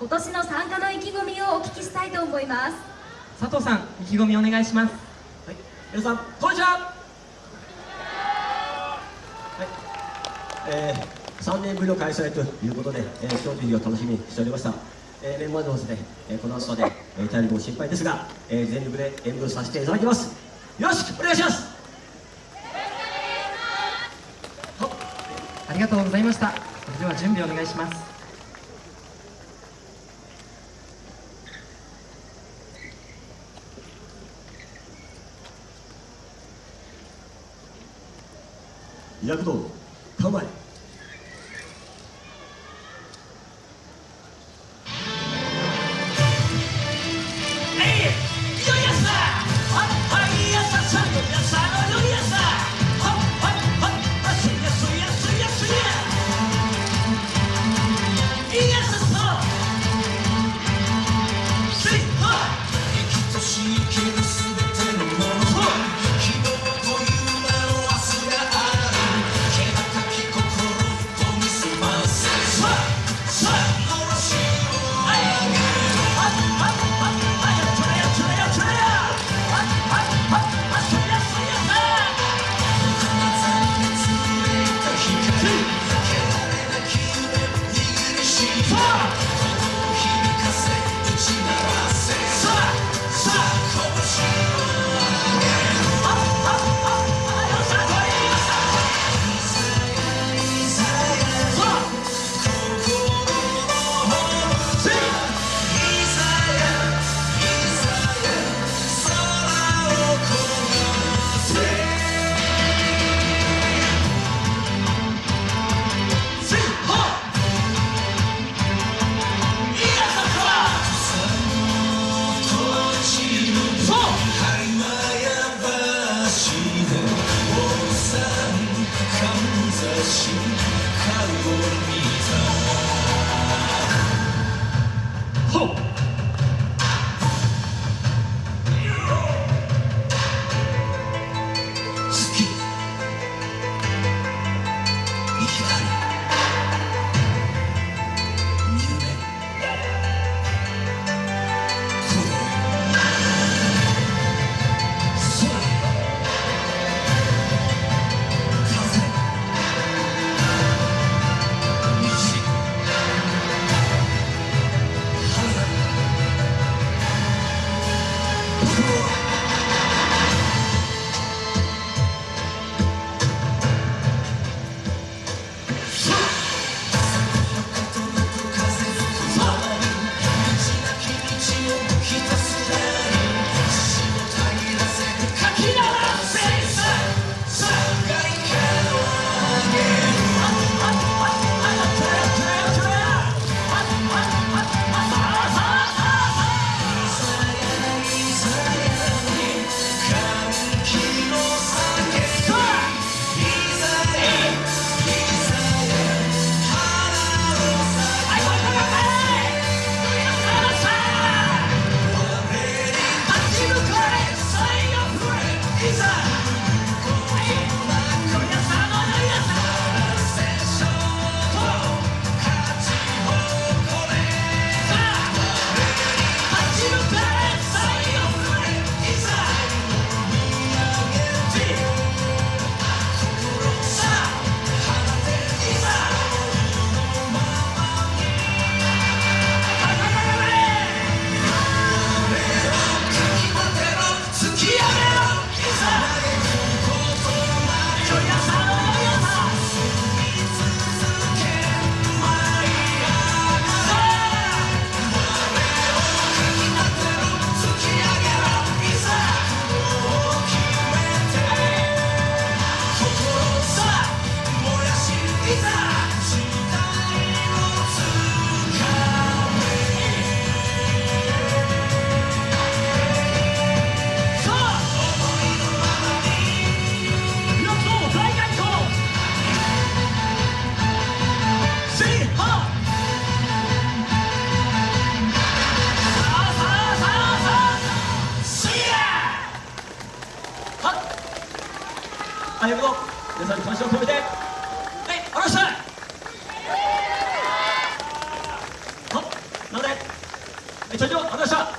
今年の参加の意気込みをお聞きしたいと思います佐藤さん意気込みお願いしますはい、皆さんこんにちは。はい、えー、3年ぶりの開催ということで、えー、今日という日を楽しみにしておりました。えー、メンバーのですね、えー、この後まで、えー、体力も心配ですが、えー、全力で演舞させていただきます。よろしくお願いします。ありがとうございましたそれでは準備お願いします躍動構え最後の皆さんに感謝を込めてはいありがとうござい。ましたはなのでえー、それではありがとうございました。